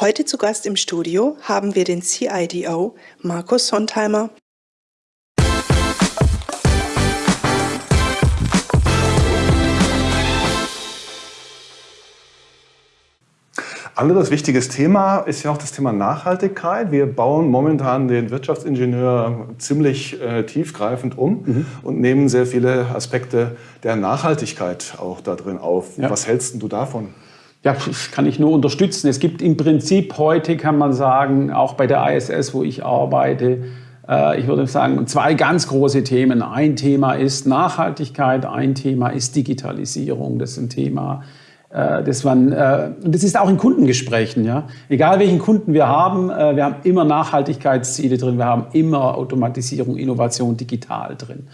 Heute zu Gast im Studio haben wir den CIDO Markus Sontheimer. Anderes wichtiges Thema ist ja auch das Thema Nachhaltigkeit. Wir bauen momentan den Wirtschaftsingenieur ziemlich äh, tiefgreifend um mhm. und nehmen sehr viele Aspekte der Nachhaltigkeit auch da drin auf. Ja. Was hältst du davon? Ja, kann ich nur unterstützen. Es gibt im Prinzip heute, kann man sagen, auch bei der ISS, wo ich arbeite, äh, ich würde sagen, zwei ganz große Themen. Ein Thema ist Nachhaltigkeit, ein Thema ist Digitalisierung. Das ist ein Thema, äh, das, waren, äh, das ist auch in Kundengesprächen. Ja? Egal welchen Kunden wir haben, wir haben immer Nachhaltigkeitsziele drin, wir haben immer Automatisierung, Innovation digital drin.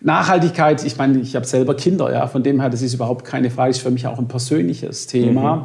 Nachhaltigkeit, ich meine, ich habe selber Kinder, ja, von dem her, das ist überhaupt keine Frage, ist für mich auch ein persönliches Thema. Mhm.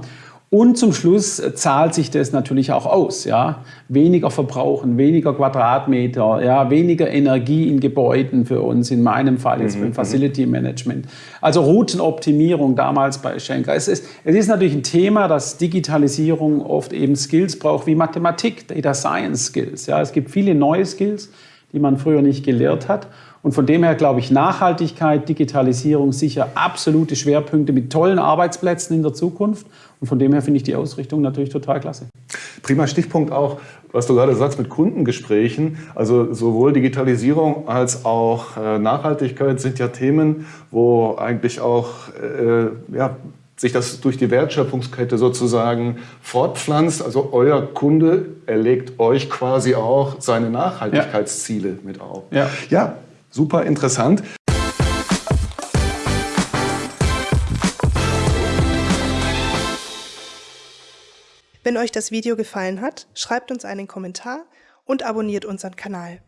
Und zum Schluss äh, zahlt sich das natürlich auch aus. Ja? Weniger verbrauchen, weniger Quadratmeter, ja? weniger Energie in Gebäuden für uns, in meinem Fall jetzt mhm. beim Facility Management. Also Routenoptimierung damals bei Schenker. Es ist, es ist natürlich ein Thema, dass Digitalisierung oft eben Skills braucht wie Mathematik, Data Science Skills. Ja? Es gibt viele neue Skills, die man früher nicht gelehrt hat. Und von dem her glaube ich, Nachhaltigkeit, Digitalisierung sicher absolute Schwerpunkte mit tollen Arbeitsplätzen in der Zukunft. Und von dem her finde ich die Ausrichtung natürlich total klasse. Prima Stichpunkt auch, was du gerade sagst mit Kundengesprächen. Also sowohl Digitalisierung als auch äh, Nachhaltigkeit sind ja Themen, wo eigentlich auch äh, ja, sich das durch die Wertschöpfungskette sozusagen fortpflanzt. Also euer Kunde erlegt euch quasi auch seine Nachhaltigkeitsziele ja. mit auf. Ja. ja, super interessant. Wenn euch das Video gefallen hat, schreibt uns einen Kommentar und abonniert unseren Kanal.